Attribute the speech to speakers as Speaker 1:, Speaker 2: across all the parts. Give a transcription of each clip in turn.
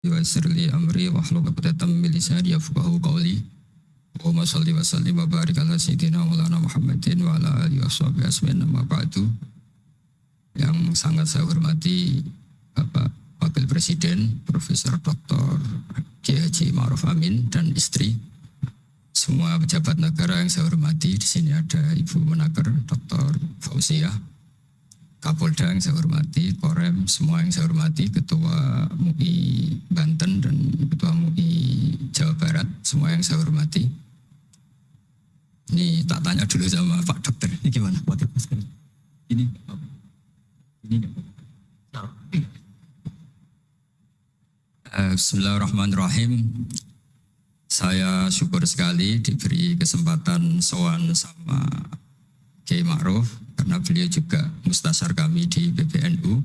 Speaker 1: Yassir li amri wahlul 'uqdatam min lisani yafqahu qawli. Allahumma shalli wa sallim wa barik ala sayyidina Maulana Muhammadin wa ala alihi washabihi asmin amma ba'du. Yang sangat saya hormati Bapak Wakil Presiden Profesor Dr. Kiai Ma'ruf Amin dan istri. Semua pejabat negara yang saya hormati di sini ada Ibu Menaker Dr. Fauzia, Kapolda yang saya hormati, Korem, semua yang saya hormati, Ketua MUI Banten dan Ketua MUI Jawa Barat, semua yang saya hormati. Ini tak tanya dulu sama Pak Dokter, ini gimana? Ini apa? Ini nggak apa-apa. Eh, Bismillahirrahmanirrahim. Saya syukur sekali diberi kesempatan sowan sama Kiai Ma'ruf karena beliau juga mustasar kami di PBNU.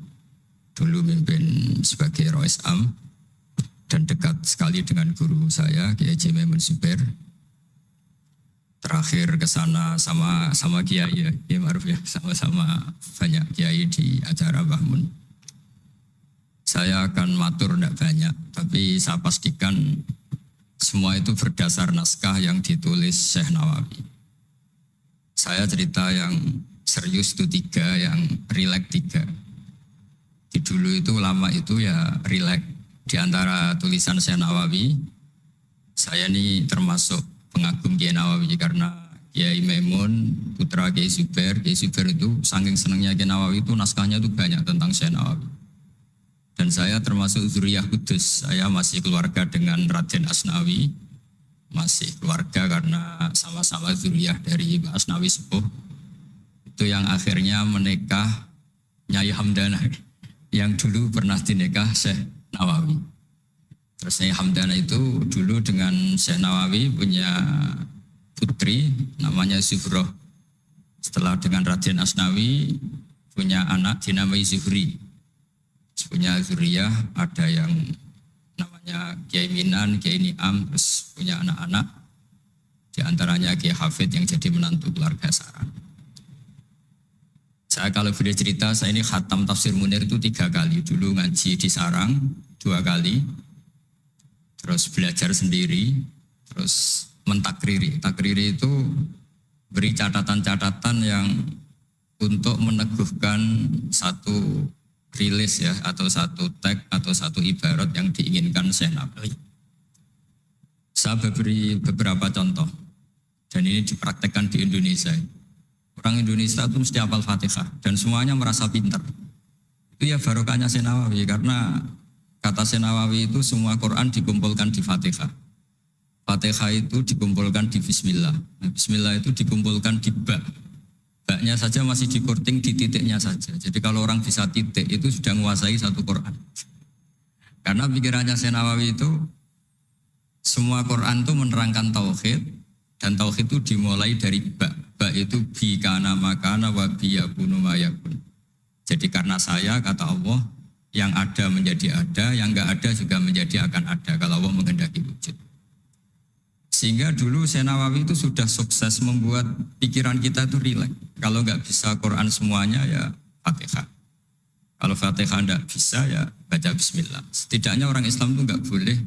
Speaker 1: Dulu mimpin sebagai Rois Am dan dekat sekali dengan guru saya Kiai Zubair. Terakhir ke sana sama sama Kiai ya, Kiai Ma'ruf ya, sama-sama banyak Kiai di acara Bahmun. Saya akan matur tidak banyak, tapi saya pastikan semua itu berdasar naskah yang ditulis Syekh Nawawi. Saya cerita yang serius itu tiga, yang rileks tiga. Di dulu itu lama itu ya rileks. Di antara tulisan Syekh Nawawi, saya ini termasuk pengagum Kiai Nawawi karena Kiai Maimun, putra Kiai Zubair, Kiai Zubair itu saking senangnya Kiai Nawawi itu naskahnya itu banyak tentang Syekh Nawawi. Dan saya termasuk Zuriyah Kudus. Saya masih keluarga dengan Raden Asnawi. Masih keluarga karena sama-sama Zuriyah dari Asnawi Sepuh. Itu yang akhirnya menikah Nyai Hamdana. Yang dulu pernah dinikah Syekh Nawawi. Terus Nyai Hamdana itu dulu dengan Syekh Nawawi punya putri namanya Zuhroh. Setelah dengan Raden Asnawi punya anak dinamai Zuhri punya zuriyah, ada yang namanya Kiai Minan, Kiai Niam, terus punya anak-anak. Di antaranya Kiai Hafid yang jadi menantu keluarga Saran. Saya kalau boleh cerita, saya ini khatam tafsir Munir itu tiga kali. Dulu ngaji di Sarang, dua kali. Terus belajar sendiri, terus mentakriri. Takriri itu beri catatan-catatan yang untuk meneguhkan satu rilis ya atau satu tag atau satu ibarat yang diinginkan Syekh Nabawi. Saya beri beberapa contoh dan ini dipraktekkan di Indonesia. Orang Indonesia itu mesti hafal Fatihah dan semuanya merasa pintar. Itu ya barokahnya Syekh Nawawi karena kata Syekh Nawawi itu semua Quran dikumpulkan di Fatihah. Fatihah itu dikumpulkan di Bismillah. Nah, Bismillah itu dikumpulkan di Ba. Baknya saja masih dikorting di titiknya saja. Jadi kalau orang bisa titik itu sudah menguasai satu Quran. Karena pikirannya Senawawi itu semua Quran itu menerangkan tauhid dan tauhid itu dimulai dari ba. Ba itu bi kana makana wa bi yakunu mayakun. Jadi karena saya kata Allah yang ada menjadi ada, yang enggak ada juga menjadi akan ada kalau Allah menghendaki wujud. Sehingga dulu Senawawi itu sudah sukses membuat pikiran kita itu rileks. Kalau nggak bisa Quran semuanya ya Fatihah. Kalau Fatihah nggak bisa ya baca Bismillah. Setidaknya orang Islam itu nggak boleh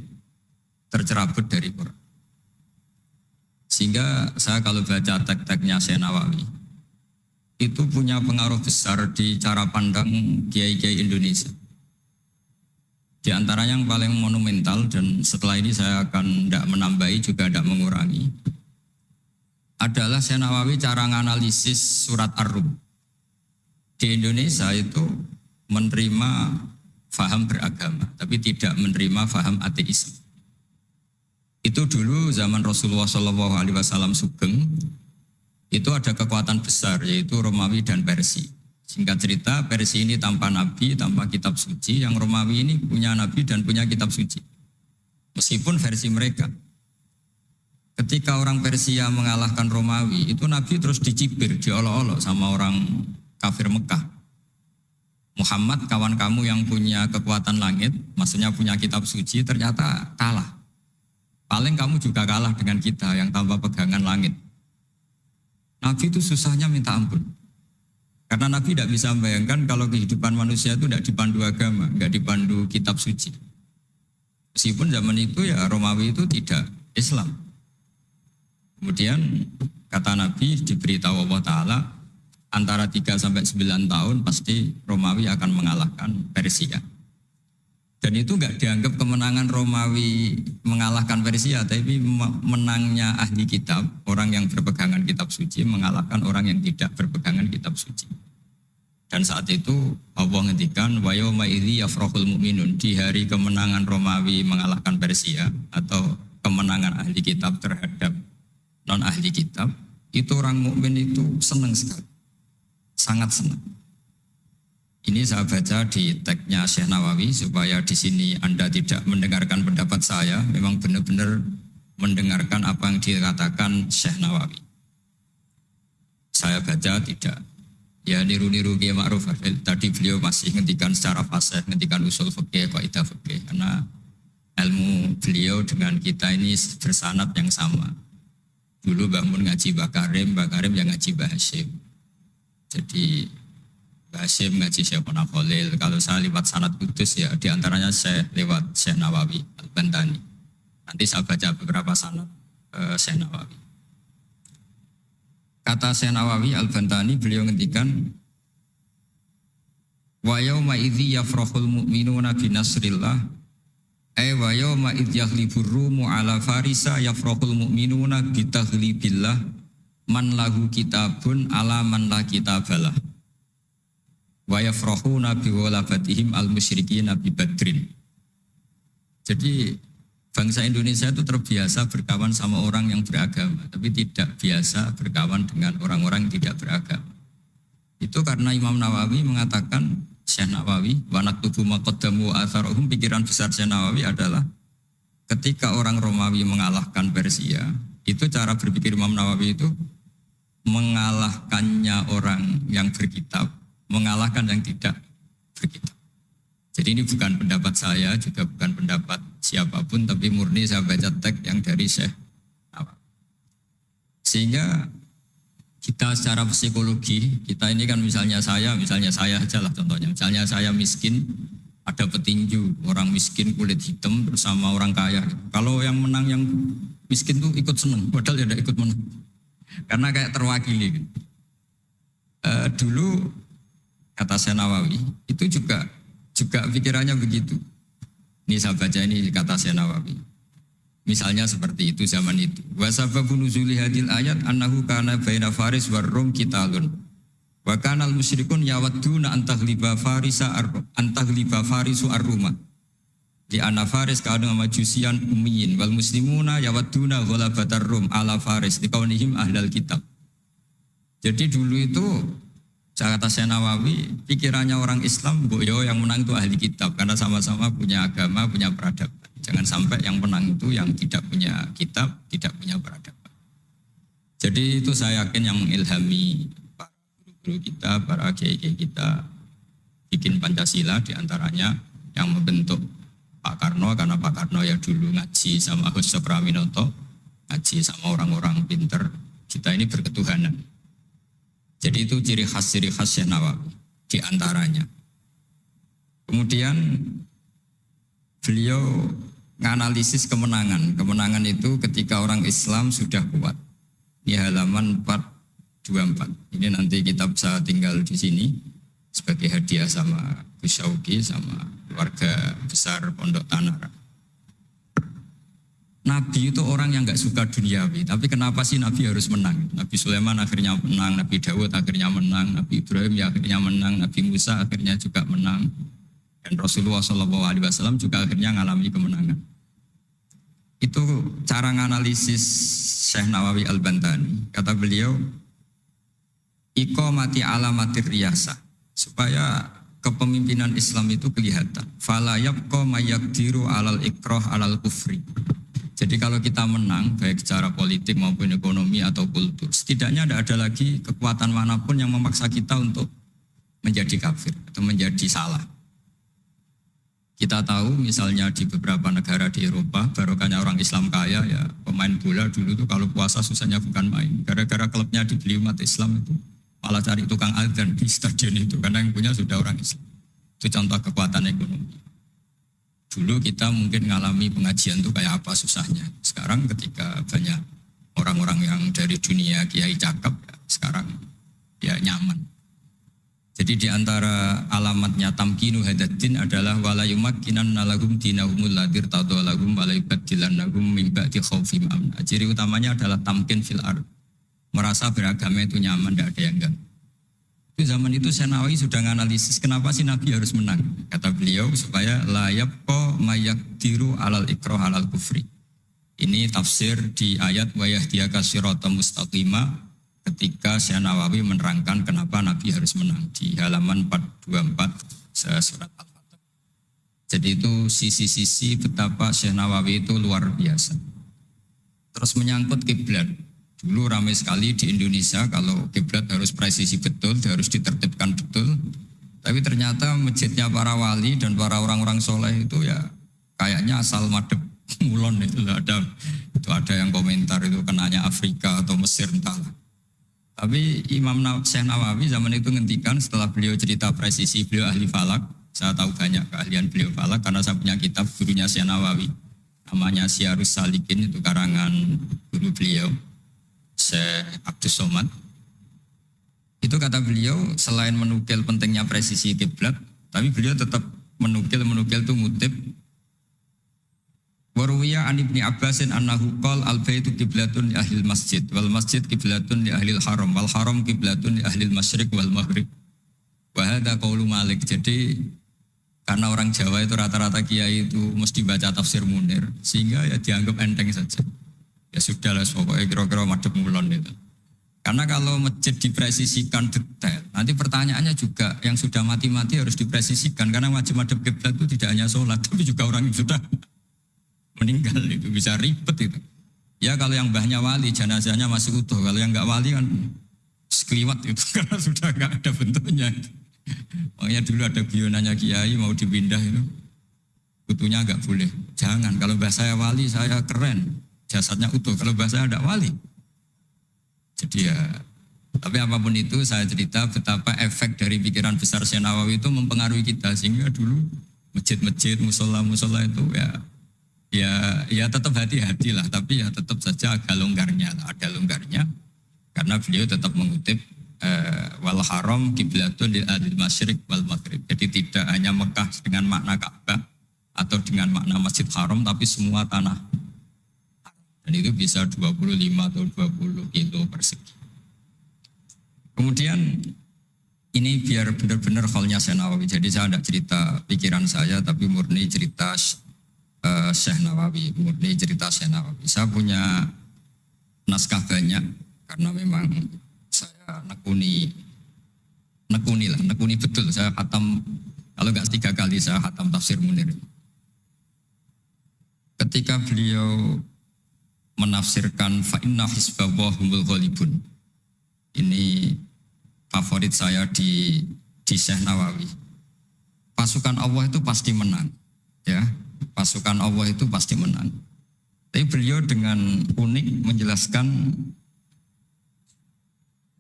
Speaker 1: tercerabut dari Quran. Sehingga saya kalau baca tek-teknya Senawawi itu punya pengaruh besar di cara pandang kiai-kiai Indonesia. Di antara yang paling monumental dan setelah ini saya akan tidak menambahi juga tidak mengurangi adalah Syekh Nawawi cara menganalisis surat Ar-Rum. Di Indonesia itu menerima faham beragama, tapi tidak menerima faham ateisme. Itu dulu zaman Rasulullah Shallallahu Alaihi Wasallam Sugeng, itu ada kekuatan besar yaitu Romawi dan Persia. Singkat cerita, versi ini tanpa nabi, tanpa kitab suci. Yang Romawi ini punya nabi dan punya kitab suci. Meskipun versi mereka. Ketika orang Persia mengalahkan Romawi, itu nabi terus dicibir, diolok-olok sama orang kafir Mekah. Muhammad, kawan kamu yang punya kekuatan langit, maksudnya punya kitab suci, ternyata kalah. Paling kamu juga kalah dengan kita yang tanpa pegangan langit. Nabi itu susahnya minta ampun. Karena Nabi tidak bisa membayangkan kalau kehidupan manusia itu tidak dipandu agama, tidak dipandu kitab suci. Meskipun zaman itu ya Romawi itu tidak Islam. Kemudian kata Nabi diberitahu Allah Ta'ala antara 3 sampai 9 tahun pasti Romawi akan mengalahkan Persia. Dan itu nggak dianggap kemenangan Romawi mengalahkan Persia, tapi menangnya ahli kitab, orang yang berpegangan kitab suci mengalahkan orang yang tidak berpegangan kitab suci. Dan saat itu Allah ngendikan wa yauma idzi mu'minun di hari kemenangan Romawi mengalahkan Persia atau kemenangan ahli kitab terhadap non ahli kitab, itu orang mukmin itu senang sekali. Sangat senang. Ini saya baca di tagnya Syekh Nawawi supaya di sini Anda tidak mendengarkan pendapat saya, memang benar-benar mendengarkan apa yang dikatakan Syekh Nawawi. Saya baca tidak. Ya niru-niru Kiai Ma'ruf. Tadi beliau masih ngendikan secara fasih ngendikan usul fikih kaidah fikih. Karena ilmu beliau dengan kita ini bersanat yang sama. Dulu bangun ngaji Mbak Karim yang ngaji Hashim. Jadi Basim ngaji Syekh Khalil. Kalau saya lewat sanat kudus ya di antaranya saya lewat Syekh Nawawi Al-Bantani. Nanti saya baca beberapa sanat uh, Syekh Nawawi. Kata Syekh Nawawi Al-Bantani beliau ngendikan Wa yawma idzi yafrahul mu'minuna bi nasrillah ay wa yawma idz yahlibur rumu ala farisa yafrahul mu'minuna bi taghlibillah man lahu kitabun ala man la kitabalah wa yafrahuna bi walabatihim al musyrikin nabi badrin. Jadi bangsa Indonesia itu terbiasa berkawan sama orang yang beragama, tapi tidak biasa berkawan dengan orang-orang yang tidak beragama. Itu karena Imam Nawawi mengatakan Syekh Nawawi, wanak tubuh makodamu atharohum, pikiran besar Syekh Nawawi adalah ketika orang Romawi mengalahkan Persia, itu cara berpikir Imam Nawawi itu mengalahkannya orang yang berkitab mengalahkan yang tidak berkitab. Jadi ini bukan pendapat saya, juga bukan pendapat siapa pun, tapi murni saya baca teks yang dari Syekh Sehingga kita secara psikologi, kita ini kan misalnya saya, misalnya saya aja lah contohnya, misalnya saya miskin, ada petinju, orang miskin kulit hitam bersama orang kaya. Kalau yang menang yang miskin tuh ikut seneng, padahal tidak ikut menang. Karena kayak terwakili. Uh, dulu kata saya Nawawi, itu juga juga pikirannya begitu. Ini saya baca ini kata saya Nawawi. Misalnya seperti itu zaman itu. Wa sababu nuzuli hadil ayat annahu kana baina faris war rum kitalun. Wa kana al musyrikun yawadduna antaghliba farisa antaghliba farisu ar-ruma. Di anna faris kana majusian ummiyin wal muslimuna yawadduna ghalabatar rum ala faris di kaunihim ahlal kitab. Jadi dulu itu kata saya Nawawi, pikirannya orang Islam, boyo yang menang itu ahli kitab karena sama-sama punya agama, punya peradaban. Jangan sampai yang menang itu yang tidak punya kitab, tidak punya peradaban. Jadi itu saya yakin yang mengilhami para guru-guru kita, para kiai-kiai kita bikin Pancasila di antaranya yang membentuk Pak Karno karena Pak Karno ya dulu ngaji sama Gus Praminoto, ngaji sama orang-orang pinter. Kita ini berketuhanan jadi itu ciri khas ciri khas Syekh Nawawi di antaranya. Kemudian beliau menganalisis kemenangan. Kemenangan itu ketika orang Islam sudah kuat. Ini halaman 424. Ini nanti kita bisa tinggal di sini sebagai hadiah sama Gus sama keluarga besar Pondok Tanara. Nabi itu orang yang nggak suka duniawi, tapi kenapa sih Nabi harus menang? Nabi Sulaiman akhirnya menang, Nabi Dawud akhirnya menang, Nabi Ibrahim ya akhirnya menang, Nabi Musa akhirnya juga menang, dan Rasulullah SAW juga akhirnya mengalami kemenangan. Itu cara menganalisis Syekh Nawawi Al-Bantani. Kata beliau, Iko mati alamatir riasa, supaya kepemimpinan Islam itu kelihatan. Fala yabqa mayakdiru alal ikroh alal kufri jadi kalau kita menang, baik secara politik maupun ekonomi atau kultur, setidaknya tidak ada lagi kekuatan mana pun yang memaksa kita untuk menjadi kafir atau menjadi salah. Kita tahu misalnya di beberapa negara di Eropa, barokahnya orang Islam kaya ya pemain bola dulu tuh kalau puasa susahnya bukan main. Gara-gara klubnya dibeli umat Islam itu malah cari tukang adzan di stadion itu karena yang punya sudah orang Islam. Itu contoh kekuatan ekonomi. Dulu kita mungkin ngalami pengajian tuh kayak apa susahnya. Sekarang ketika banyak orang-orang yang dari dunia kiai cakep, ya, sekarang ya nyaman. Jadi di antara alamatnya tamkinu hadatin adalah wala yumakkinan nalagum dinahumul ladir tadolagum wala yubadilannahum min ba'di khawfim amna. Ciri utamanya adalah tamkin fil ard. Merasa beragama itu nyaman, tidak ada yang ganggu. Itu zaman itu Senawi sudah menganalisis kenapa sih Nabi harus menang. Kata beliau supaya layak ko mayak tiru alal ikroh alal kufri. Ini tafsir di ayat wayah dia kasirota mustaqimah ketika Syekh Nawawi menerangkan kenapa Nabi harus menang di halaman 424 surat Al-Fatih. Jadi itu sisi-sisi betapa Syekh Nawawi itu luar biasa. Terus menyangkut kiblat. Dulu ramai sekali di Indonesia kalau kiblat harus presisi betul, harus ditertibkan betul. Tapi ternyata masjidnya para wali dan para orang-orang soleh itu ya kayaknya asal madep mulon itu ada itu ada yang komentar itu kenanya Afrika atau Mesir entahlah. Tapi Imam Syekh Nawawi zaman itu ngendikan setelah beliau cerita presisi beliau ahli falak, saya tahu banyak keahlian beliau falak karena saya punya kitab gurunya Syekh Nawawi namanya Syarus Salikin itu karangan guru beliau Syekh Abdus Somad. Itu kata beliau selain menukil pentingnya presisi kiblat, tapi beliau tetap menukil menukil itu ngutip Waruwiya an ibni Abbasin annahu qal al baitu kiblatun li ahli masjid wal masjid kiblatun li ahli haram wal haram kiblatun li ahli masyriq wal maghrib. Wa qaulu Malik. Jadi karena orang Jawa itu rata-rata kiai itu mesti baca tafsir Munir sehingga ya dianggap enteng saja. Ya sudah lah pokoknya kira-kira madep mulon itu. Karena kalau masjid dipresisikan detail, nanti pertanyaannya juga yang sudah mati-mati harus dipresisikan karena wajib madep kiblat itu tidak hanya sholat tapi juga orang yang sudah meninggal itu bisa ribet itu. Ya kalau yang mbahnya wali jenazahnya masih utuh, kalau yang nggak wali kan sekliwat itu karena sudah nggak ada bentuknya. Makanya dulu ada guyonannya kiai mau dipindah itu utuhnya nggak boleh. Jangan kalau mbah saya wali saya keren, jasadnya utuh. Kalau mbah saya ada wali. Jadi ya tapi apa pun itu saya cerita betapa efek dari pikiran besar Senawawi itu mempengaruhi kita. Sehingga dulu masjid-masjid, musola-musola itu ya ya ya tetap hati-hati lah. Tapi ya tetap saja agak longgarnya lah. Ada longgarnya. Karena beliau tetap mengutip eh, wal haram kiblatun di adil masyrik wal maghrib. Jadi tidak hanya Mekah dengan makna Ka'bah atau dengan makna Masjid Haram tapi semua tanah dan itu bisa 25 atau 20 kilo persegi kemudian ini biar benar-benar halnya Senawawi jadi saya tidak cerita pikiran saya tapi murni cerita uh, Syekh Nawawi, murni cerita Syekh Nawawi. Saya punya naskah banyak karena memang saya nekuni nekuni lah, nekuni betul. Saya khatam kalau nggak tiga kali saya khatam tafsir Munir. Ketika beliau menafsirkan fa'inna hisbawahumul ghalibun. Ini favorit saya di di Syekh Nawawi. Pasukan Allah itu pasti menang, ya pasukan Allah itu pasti menang. Tapi beliau dengan unik menjelaskan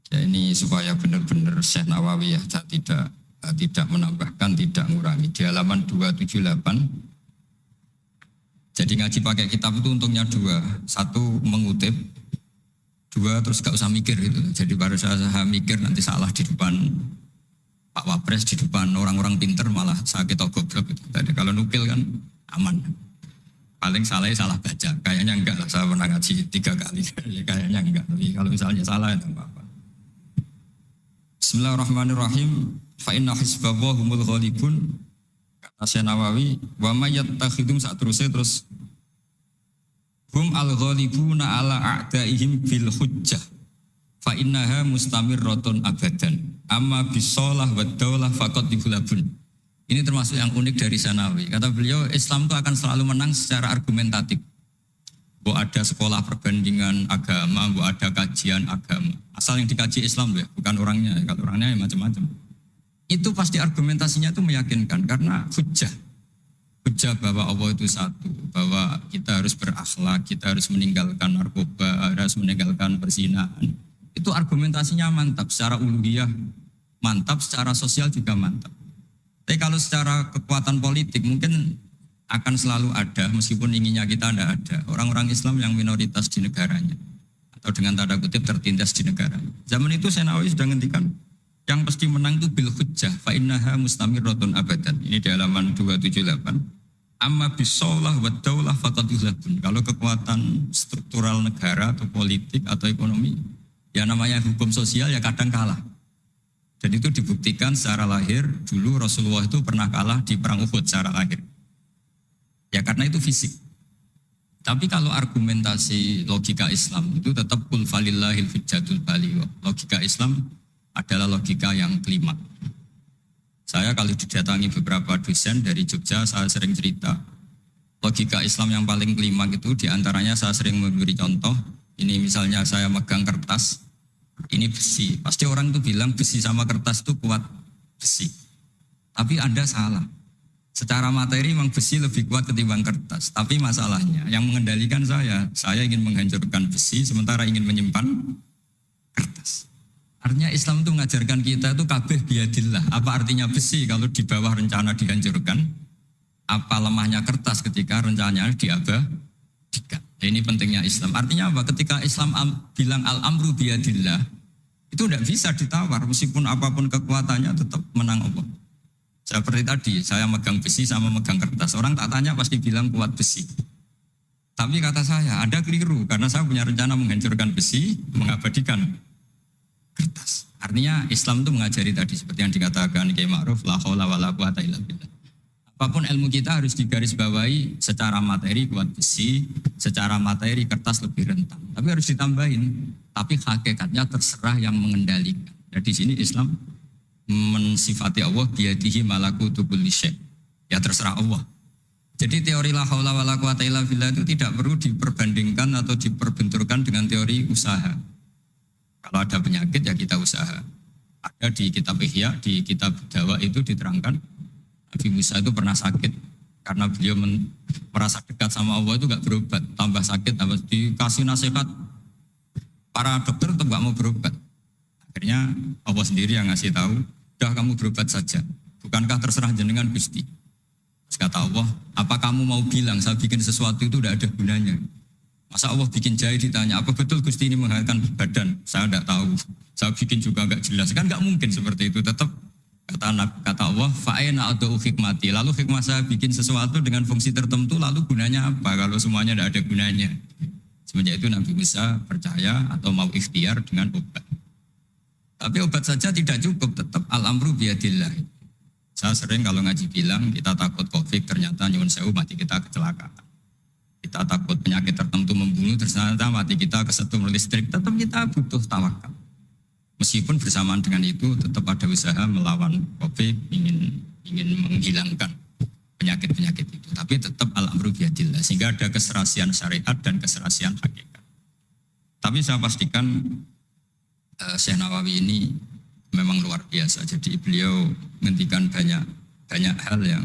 Speaker 1: ya ini supaya benar-benar Syekh Nawawi ya tidak tidak menambahkan, tidak mengurangi. Di halaman 278 jadi ngaji pakai kitab itu untungnya dua. Satu mengutip, dua terus gak usah mikir gitu. Jadi baru saya, saya mikir nanti salah di depan Pak Wapres, di depan orang-orang pinter malah sakit atau goblok gitu. Tadi kalau nukil kan aman. Paling salah salah baca. Kayaknya enggak lah. Saya pernah ngaji tiga kali. Kayaknya enggak. Tapi kalau misalnya salah itu apa-apa. Bismillahirrahmanirrahim. Fa inna humul ghalibun. Syekh Nawawi, wa yattakhidum saat terusnya terus hum al ghalibuna ala a'daihim bil hujjah. Fa innaha mustamirratun abadan. Amma bisolah wa daulah faqad dibulabun. Ini termasuk yang unik dari Sanawi. Kata beliau, Islam itu akan selalu menang secara argumentatif. Bu ada sekolah perbandingan agama, bu ada kajian agama. Asal yang dikaji Islam ya, bukan orangnya. Kalau orangnya ya macam-macam. Itu pasti argumentasinya itu meyakinkan karena hujah. Hujah bahwa Allah itu satu, bahwa kita harus berakhlak, kita harus meninggalkan narkoba, harus meninggalkan perzinahan. Itu argumentasinya mantap, secara uluhiyah mantap, secara sosial juga mantap. Tapi kalau secara kekuatan politik mungkin akan selalu ada meskipun inginnya kita tidak ada. Orang-orang Islam yang minoritas di negaranya atau dengan tanda kutip tertindas di negara. Zaman itu Senawi sudah ngendikan yang pasti menang itu bil hujjah fa innaha mustamirratun abadan. Ini di halaman 278. Amma bisolah wa daulah faqad Kalau kekuatan struktural negara atau politik atau ekonomi ya namanya hukum sosial ya kadang kalah. Dan itu dibuktikan secara lahir dulu Rasulullah itu pernah kalah di perang Uhud secara lahir. Ya karena itu fisik. Tapi kalau argumentasi logika Islam itu tetap kul falillahil hujjatul Logika Islam adalah logika yang kelima. Saya kalau didatangi beberapa dosen dari Jogja, saya sering cerita. Logika Islam yang paling kelima itu di antaranya saya sering memberi contoh. Ini misalnya saya megang kertas, ini besi. Pasti orang itu bilang besi sama kertas itu kuat besi. Tapi Anda salah. Secara materi memang besi lebih kuat ketimbang kertas. Tapi masalahnya yang mengendalikan saya, saya ingin menghancurkan besi sementara ingin menyimpan kertas. Artinya Islam itu mengajarkan kita itu kabeh biadillah. Apa artinya besi kalau di bawah rencana dihancurkan? Apa lemahnya kertas ketika rencananya diabadikan? Nah, ini pentingnya Islam. Artinya apa? Ketika Islam bilang al-amru biadillah, itu tidak bisa ditawar. Meskipun apa pun kekuatannya tetap menang Allah. Seperti tadi, saya megang besi sama megang kertas. Orang tak tanya pasti bilang kuat besi. Tapi kata saya, ada keliru. Karena saya punya rencana menghancurkan besi, mengabadikan kertas. Artinya Islam itu mengajari tadi seperti yang dikatakan Kiai Ma'ruf, la haula wala quwata illa billah. Apa pun ilmu kita harus digarisbawahi secara materi kuat besi, secara materi kertas lebih rentan. Tapi harus ditambahin, tapi hakikatnya terserah yang mengendalikan. Jadi di sini Islam mensifati Allah biadihi malakutu kulli Ya terserah Allah. Jadi teori la haula wala quwata illa billah itu tidak perlu diperbandingkan atau diperbenturkan dengan teori usaha. Kalau ada penyakit ya kita usaha. Ada di kitab Ihya, di kitab Dawa itu diterangkan Nabi Musa itu pernah sakit karena beliau men, merasa dekat sama Allah itu gak berobat, tambah sakit, tambah dikasih nasihat para dokter tetap gak mau berobat. Akhirnya Allah sendiri yang ngasih tahu, Sudah kamu berobat saja. Bukankah terserah jenengan Gusti? Terus kata Allah, apa kamu mau bilang saya bikin sesuatu itu tidak ada gunanya? Masa Allah bikin jahit ditanya, apa betul Gusti ini menghasilkan badan? Saya tidak tahu. Saya bikin juga nggak jelas. Kan nggak mungkin seperti itu. Tetap kata kata Allah, fa'ena atau hikmati. Lalu hikmah saya bikin sesuatu dengan fungsi tertentu, lalu gunanya apa? Kalau semuanya tidak ada gunanya. Semenjak itu Nabi Musa percaya atau mau ikhtiar dengan obat. Tapi obat saja tidak cukup, tetap al-amru biadillah. Saya sering kalau ngaji bilang kita takut covid, ternyata nyuwun sewu mati kita kecelakaan. Kita takut penyakit tertentu membunuh, ternyata mati kita kesetrum listrik, tetap kita butuh tawakal. Meskipun bersamaan dengan itu tetap ada usaha melawan covid, ingin ingin menghilangkan penyakit-penyakit itu. Tapi tetap al-amru biadillah. Sehingga ada keserasian syariat dan keserasian hakikat. Tapi saya pastikan uh, Syekh Nawawi ini memang luar biasa. Jadi beliau menghentikan banyak banyak hal yang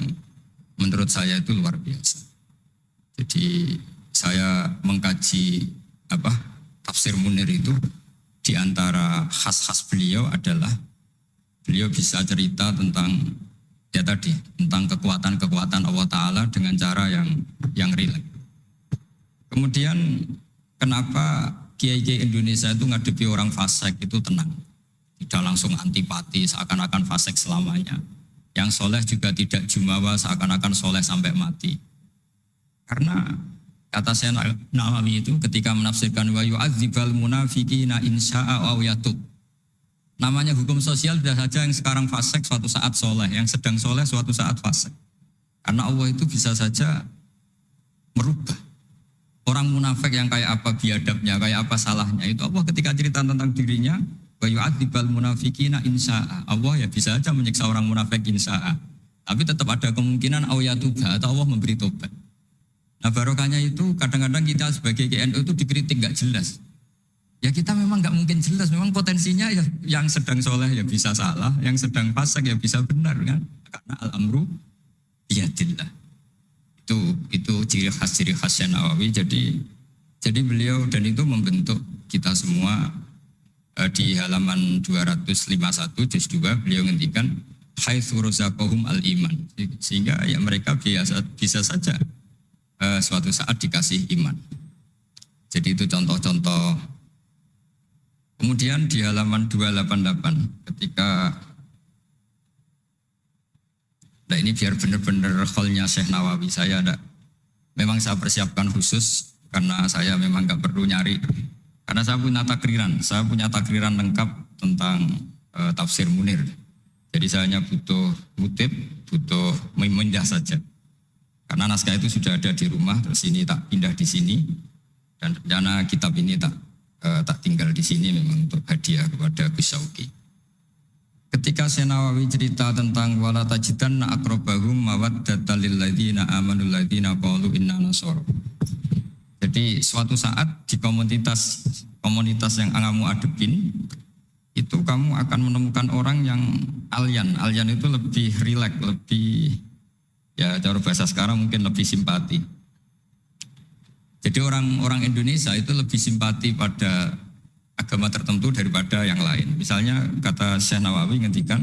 Speaker 1: menurut saya itu luar biasa. Jadi saya mengkaji apa tafsir Munir itu di antara khas-khas beliau adalah beliau bisa cerita tentang ya tadi tentang kekuatan-kekuatan Allah Taala dengan cara yang yang rileks. Kemudian kenapa kiai-kiai Indonesia itu ngadepi orang fasik itu tenang. Tidak langsung antipati seakan-akan fasik selamanya. Yang soleh juga tidak jumawa seakan-akan soleh sampai mati. Karena kata saya Nawawi itu ketika menafsirkan wa yu'adzibal munafiqina insya'a wa yatub. Namanya hukum sosial sudah saja yang sekarang fasik suatu saat soleh, yang sedang soleh suatu saat fasik. Karena Allah itu bisa saja merubah Orang munafik yang kayak apa biadabnya, kayak apa salahnya itu Allah ketika cerita tentang dirinya wa yu'adzibal munafikina insya'a. Allah ya bisa aja menyiksa orang munafik insya'a. Tapi tetap ada kemungkinan awiyatuba atau Allah memberi tobat. Nah barokahnya itu kadang-kadang kita sebagai GNU itu dikritik nggak jelas. Ya kita memang nggak mungkin jelas, memang potensinya ya yang sedang soleh ya bisa salah, yang sedang pasak ya bisa benar kan. Karena al-amru biyadillah itu itu ciri khas ciri khasnya Nawawi jadi jadi beliau dan itu membentuk kita semua eh, di halaman 251 juz 2 beliau ngendikan haitsu razaqahum al iman sehingga ya mereka biasa bisa saja suatu saat dikasih iman. Jadi itu contoh-contoh. Kemudian di halaman 288 ketika Nah ini biar benar-benar holnya Syekh Nawawi saya ada. Memang saya persiapkan khusus karena saya memang nggak perlu nyari. Karena saya punya takriran, saya punya takriran lengkap tentang uh, tafsir Munir. Jadi saya hanya butuh kutip, butuh memindah saja. Karena naskah itu sudah ada di rumah, terus ini tak pindah di sini. Dan rencana kitab ini tak uh, tak tinggal di sini memang untuk hadiah kepada Gus Sauki. Ketika Senawawi cerita tentang wala tajidan akrobahum mawaddata lil ladzina amanu ladzina qalu inna nasara. Jadi suatu saat di komunitas komunitas yang kamu adepin itu kamu akan menemukan orang yang alien. Alien itu lebih rileks, lebih ya cara bahasa sekarang mungkin lebih simpati. Jadi orang-orang Indonesia itu lebih simpati pada agama tertentu daripada yang lain. Misalnya kata Syekh Nawawi ngendikan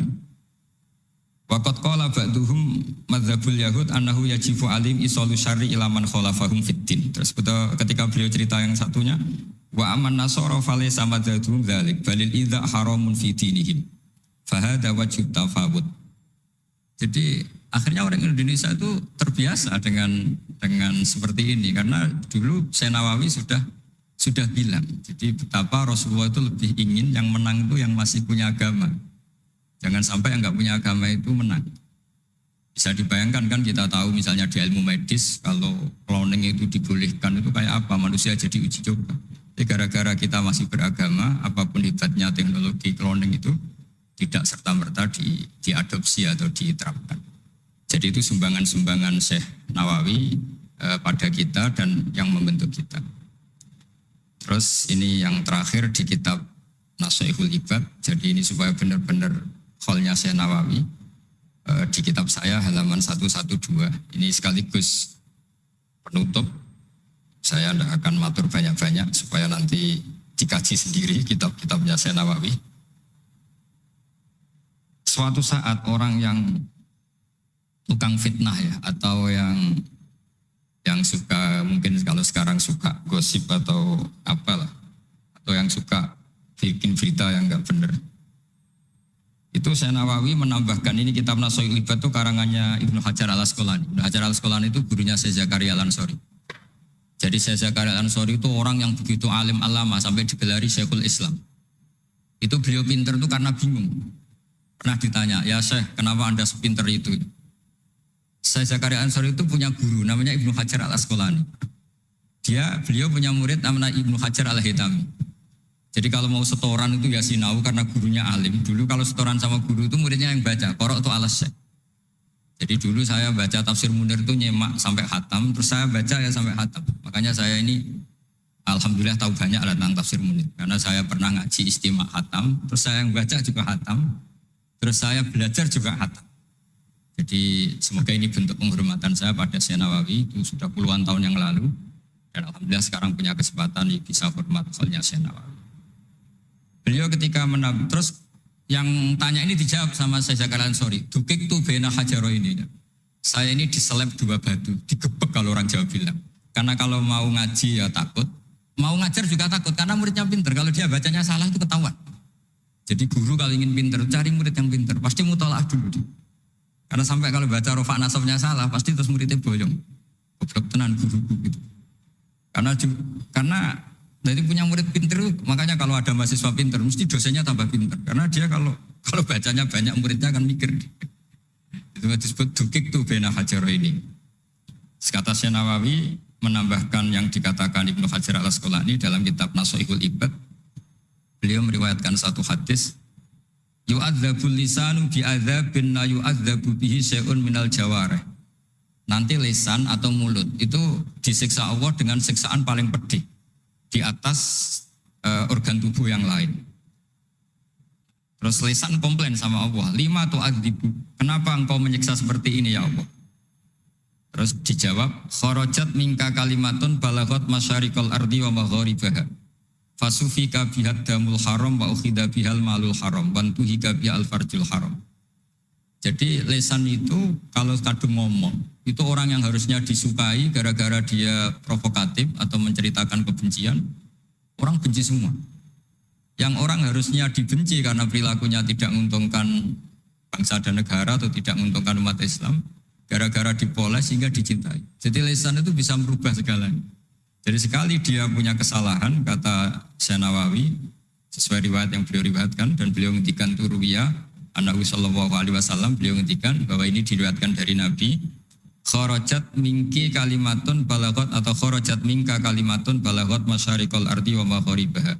Speaker 1: Waqat qala ba'duhum madzhabul yahud annahu yajibu alim isolu syarri ilaman khalafahum fiddin. Terus betul ketika beliau cerita yang satunya wa aman nasara falaysa madzhabum dzalik balil idza haramun fi dinihim. Fahada wajib tafawud. Jadi akhirnya orang Indonesia itu terbiasa dengan dengan seperti ini karena dulu Syekh Nawawi sudah sudah bilang. Jadi betapa Rasulullah itu lebih ingin yang menang itu yang masih punya agama. Jangan sampai yang nggak punya agama itu menang. Bisa dibayangkan kan kita tahu misalnya di ilmu medis kalau cloning itu dibolehkan itu kayak apa manusia jadi uji coba. Jadi gara-gara kita masih beragama, apa pun hebatnya teknologi cloning itu tidak serta-merta di, diadopsi atau diterapkan. Jadi itu sumbangan-sumbangan Syekh Nawawi eh, pada kita dan yang membentuk kita. Terus ini yang terakhir di kitab Nasoihul Ibad. Jadi ini supaya benar-benar kholnya saya Nawawi. E, di kitab saya halaman 112. Ini sekaligus penutup. Saya tidak akan matur banyak-banyak supaya nanti dikaji sendiri kitab-kitabnya saya Nawawi. Suatu saat orang yang tukang fitnah ya atau yang yang suka mungkin kalau sekarang suka gosip atau apalah atau yang suka bikin berita yang nggak benar itu saya Nawawi menambahkan ini kitab Nasoil Ibat itu karangannya Ibnu Hajar al Asqalani. Ibnu Hajar al Asqalani itu gurunya Syekh Zakaria al Ansori. Jadi Syekh Zakaria al Ansori itu orang yang begitu alim alama sampai digelari Syekhul Islam. Itu beliau pinter itu karena bingung. Pernah ditanya, ya Syekh kenapa anda sepinter itu? Saya Zakaria Ansori itu punya guru namanya Ibnu Hajar al Asqalani. Dia beliau punya murid namanya Ibnu Hajar al Hitami. Jadi kalau mau setoran itu ya sinau karena gurunya alim. Dulu kalau setoran sama guru itu muridnya yang baca. Korok itu alas Jadi dulu saya baca tafsir Munir itu nyemak sampai hatam, terus saya baca ya sampai hatam. Makanya saya ini Alhamdulillah tahu banyak tentang tafsir Munir. Karena saya pernah ngaji istimewa hatam, terus saya yang baca juga hatam, terus saya belajar juga hatam. Jadi semoga ini bentuk penghormatan saya pada Syekh Nawawi itu sudah puluhan tahun yang lalu dan alhamdulillah sekarang punya kesempatan bisa hormat soalnya Syekh Nawawi. Beliau ketika menab terus yang tanya ini dijawab sama saya Zakaran sorry, dukik tuh bena hajaro ini. Saya ini diseleb dua batu, digebek kalau orang Jawa bilang. Karena kalau mau ngaji ya takut, mau ngajar juga takut karena muridnya pinter. Kalau dia bacanya salah itu ketahuan. Jadi guru kalau ingin pinter, cari murid yang pinter. Pasti mutolaah dulu. Karena sampai kalau baca rofa nasabnya salah, pasti terus muridnya boyong. Goblok tenan guru-guru gitu. Karena karena dari punya murid pinter, makanya kalau ada mahasiswa pinter, mesti dosennya tambah pinter. Karena dia kalau kalau bacanya banyak muridnya akan mikir. Itu disebut dukik tuh bena hajar ini. Sekata Nawawi menambahkan yang dikatakan Ibnu Hajar al Asqalani dalam kitab Nasoihul Ibad. Beliau meriwayatkan satu hadis yu'adzabul lisanu bi'adzabin la yu'adzabu bihi syai'un minal jawareh. Nanti lisan atau mulut itu disiksa Allah dengan siksaan paling pedih di atas uh, organ tubuh yang lain. Terus lisan komplain sama Allah, lima tuh adibu, kenapa engkau menyiksa seperti ini ya Allah? Terus dijawab, kharajat mingka kalimatun balaghot masyarikal ardi wa magharibaha Fasufika bihat damul haram wa ukhida bihal malul haram wa tuhika bihal farjul haram. Jadi lesan itu kalau kadung ngomong, itu orang yang harusnya disukai gara-gara dia provokatif atau menceritakan kebencian, orang benci semua. Yang orang harusnya dibenci karena perilakunya tidak menguntungkan bangsa dan negara atau tidak menguntungkan umat Islam, gara-gara dipoles sehingga dicintai. Jadi lesan itu bisa merubah segalanya. Jadi sekali dia punya kesalahan, kata Senawawi, sesuai riwayat yang beliau riwayatkan, dan beliau ngendikan turuwiyah, Anahu sallallahu alaihi wasallam beliau ngendikan bahwa ini diriwayatkan dari Nabi kharajat mingki kalimatun balagot atau kharajat mingka kalimatun balagot masyarikal ardi wa magharibaha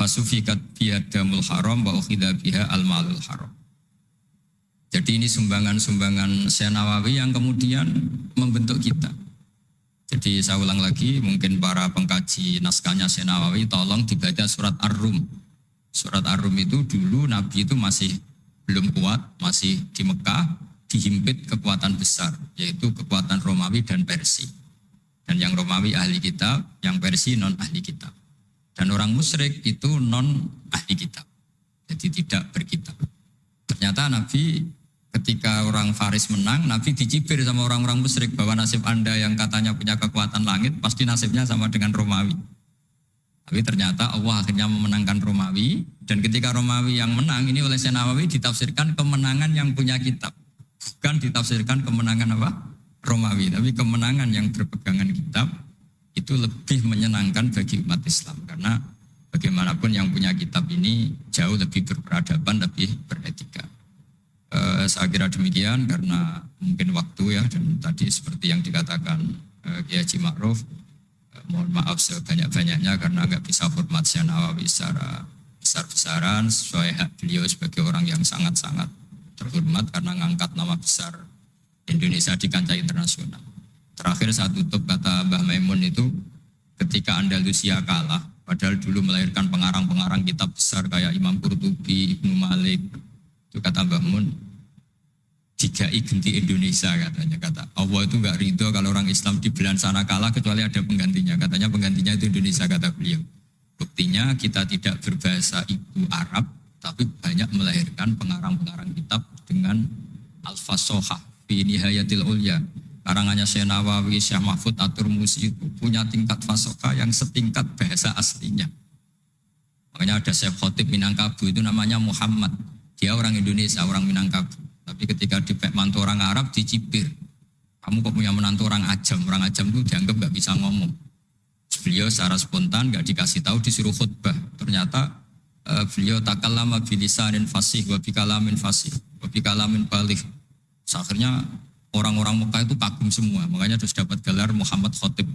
Speaker 1: fasufikat biadamul haram wa ukhidha biha al malul haram. Jadi ini sumbangan-sumbangan Senawawi yang kemudian membentuk kita jadi saya ulang lagi mungkin para pengkaji naskahnya Senawawi tolong dibaca surat Ar-Rum surat Ar-Rum itu dulu Nabi itu masih belum kuat, masih di Mekah, dihimpit kekuatan besar, yaitu kekuatan Romawi dan Persia. Dan yang Romawi ahli kitab, yang Persia non ahli kitab. Dan orang musyrik itu non ahli kitab. Jadi tidak berkitab. Ternyata Nabi ketika orang Faris menang, Nabi dicibir sama orang-orang musyrik bahwa nasib Anda yang katanya punya kekuatan langit, pasti nasibnya sama dengan Romawi. Tapi ternyata Allah akhirnya memenangkan Romawi dan ketika Romawi yang menang ini oleh Senawawi ditafsirkan kemenangan yang punya kitab. Bukan ditafsirkan kemenangan apa? Romawi, tapi kemenangan yang berpegangan kitab itu lebih menyenangkan bagi umat Islam karena bagaimanapun yang punya kitab ini jauh lebih berperadaban, lebih beretika. Uh, saya kira demikian karena mungkin waktu ya dan tadi seperti yang dikatakan uh, Kiai Haji Ma'ruf mohon maaf sebanyak-banyaknya karena nggak bisa Syekh Nawawi secara besar-besaran sesuai hak beliau sebagai orang yang sangat-sangat terhormat karena ngangkat nama besar Indonesia di kancah internasional. Terakhir saya tutup kata Mbah Maimun itu ketika Andalusia kalah, padahal dulu melahirkan pengarang-pengarang kitab besar kayak Imam Qurtubi, Ibnu Malik, itu kata Mbah Mun, jika genti Indonesia katanya. Kata Allah itu nggak ridho kalau orang Islam di belahan sana kalah kecuali ada penggantinya. Katanya penggantinya itu Indonesia kata beliau. Buktinya kita tidak berbahasa ibu Arab tapi banyak melahirkan pengarang-pengarang kitab dengan al-fasohah fi nihayatil ulya. Karangannya Syekh Nawawi, Syekh Mahfud Atur Musi itu punya tingkat fasohah yang setingkat bahasa aslinya. Makanya ada Syekh Khotib Minangkabu itu namanya Muhammad dia orang Indonesia, orang Minangkabu tapi ketika di mantu orang Arab dicipir. Kamu kok punya menantu orang ajam. Orang ajam itu dianggap nggak bisa ngomong. Beliau secara spontan nggak dikasih tahu disuruh khutbah. Ternyata uh, beliau lama bilisanin fasih wa bikalamin fasih wa bikalamin balik. Akhirnya orang-orang Mekah itu kagum semua. Makanya terus dapat gelar Muhammad Khotib.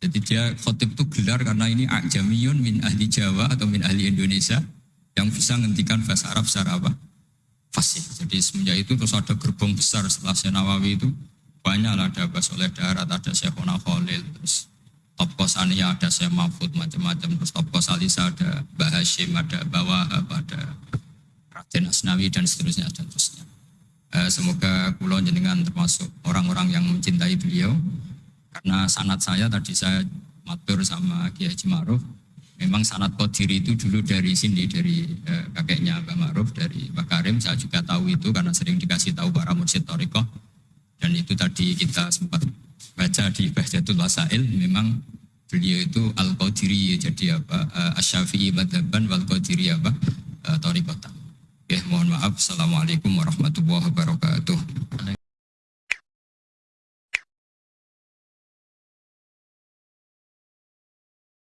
Speaker 1: Jadi dia khotib itu gelar karena ini ajamiyun min ahli Jawa atau min ahli Indonesia yang bisa menghentikan bahasa Arab secara apa? fasih. Jadi semenjak itu terus ada gerbong besar setelah Senawawi itu banyak lah ada Abbas Darat, ada Syekhona Khalil, terus top kosania ada Syekh Mahfud macam-macam, terus top kosalisa ada Mbah Hashim, ada Bawahab, ada Raden Asnawi dan seterusnya dan seterusnya. Eh, semoga kulo jenengan termasuk orang-orang yang mencintai beliau karena sanat saya tadi saya matur sama Kiai Haji Ma'ruf memang sanat kodiri itu dulu dari sini dari eh, kakeknya Mbak Ma'ruf dari Mbak Karim saya juga tahu itu karena sering dikasih tahu para mursyid Toriko dan itu tadi kita sempat baca di Bahjatul Wasail memang beliau itu al qadiri jadi apa uh, asyafi'i madhaban wal qadiri apa uh, Torikota. Ya mohon maaf. Assalamualaikum warahmatullahi wabarakatuh.